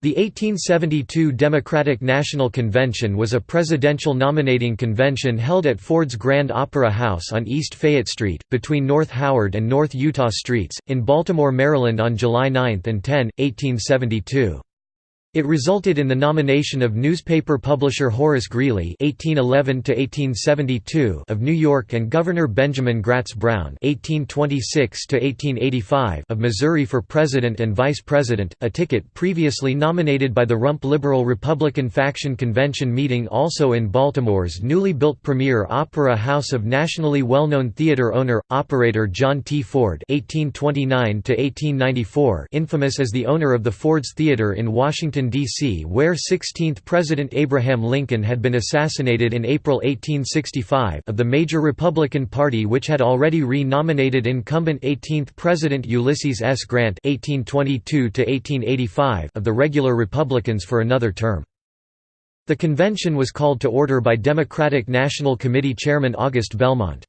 The 1872 Democratic National Convention was a presidential nominating convention held at Ford's Grand Opera House on East Fayette Street, between North Howard and North Utah Streets, in Baltimore, Maryland on July 9 and 10, 1872. It resulted in the nomination of newspaper publisher Horace Greeley (1811–1872) of New York and Governor Benjamin Gratz Brown (1826–1885) of Missouri for president and vice president, a ticket previously nominated by the Rump Liberal Republican faction convention meeting also in Baltimore's newly built premier opera house of nationally well-known theater owner operator John T. Ford (1829–1894), infamous as the owner of the Ford's Theater in Washington. D.C. where 16th President Abraham Lincoln had been assassinated in April 1865 of the major Republican Party which had already re-nominated incumbent 18th President Ulysses S. Grant 1822 of the regular Republicans for another term. The convention was called to order by Democratic National Committee Chairman August Belmont.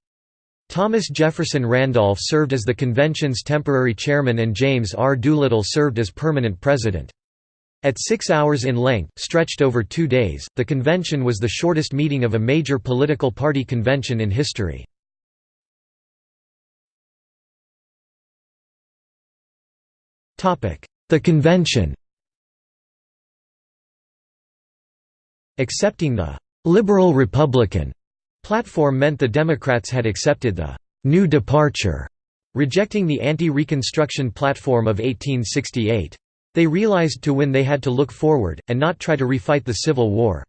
Thomas Jefferson Randolph served as the convention's temporary chairman and James R. Doolittle served as permanent president. At six hours in length, stretched over two days, the convention was the shortest meeting of a major political party convention in history. The convention Accepting the «liberal Republican» platform meant the Democrats had accepted the «New Departure», rejecting the anti-Reconstruction platform of 1868. They realized to win they had to look forward, and not try to refight the Civil War.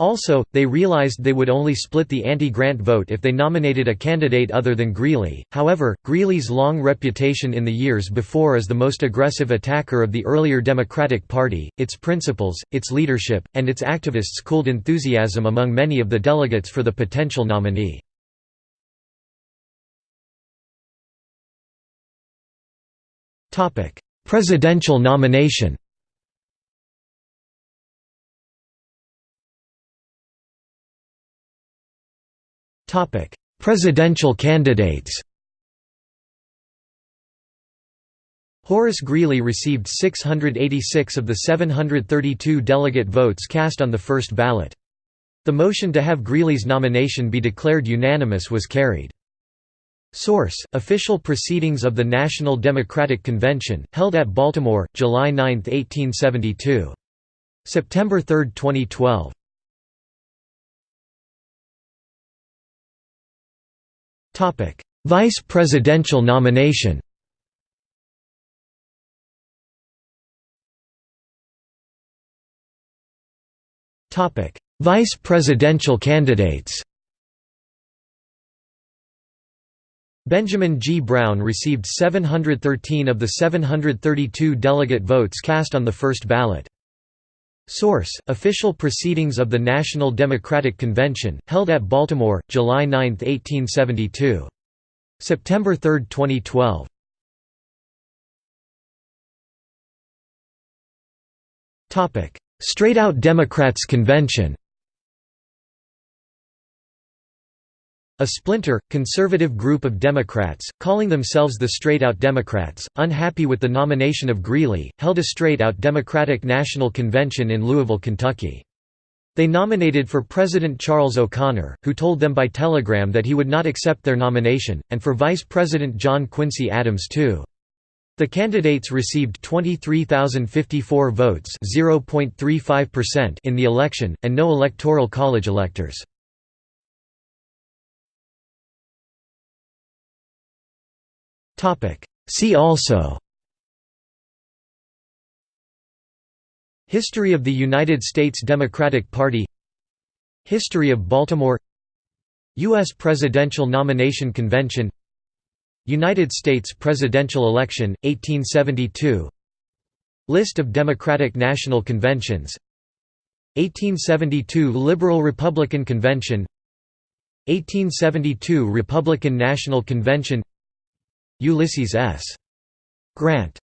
Also, they realized they would only split the anti-Grant vote if they nominated a candidate other than Greeley. However, Greeley's long reputation in the years before as the most aggressive attacker of the earlier Democratic Party, its principles, its leadership, and its activists cooled enthusiasm among many of the delegates for the potential nominee. Topic: Presidential nomination Presidential candidates Horace Greeley received 686 of the 732 delegate votes cast on the first ballot. The motion to have Greeley's nomination be declared unanimous was carried. Source: Official Proceedings of the National Democratic Convention, held at Baltimore, July 9, 1872. September 3, 2012. Topic: Vice Presidential nomination. Topic: Vice Presidential candidates. Benjamin G. Brown received 713 of the 732 delegate votes cast on the first ballot. Source: Official Proceedings of the National Democratic Convention, held at Baltimore, July 9, 1872. September 3, 2012. Topic: Straight-out Democrats Convention. A splinter, conservative group of Democrats, calling themselves the Straight-Out Democrats, unhappy with the nomination of Greeley, held a straight-out Democratic National Convention in Louisville, Kentucky. They nominated for President Charles O'Conor, who told them by telegram that he would not accept their nomination, and for Vice President John Quincy Adams too. The candidates received 23,054 votes in the election, and no Electoral College electors. See also. History of the United States Democratic Party. History of Baltimore. U.S. Presidential Nomination Convention. United States presidential election, 1872 List of Democratic National Conventions. 1872 Liberal-Republican Convention. 1872 Republican National Convention Ulysses S. Grant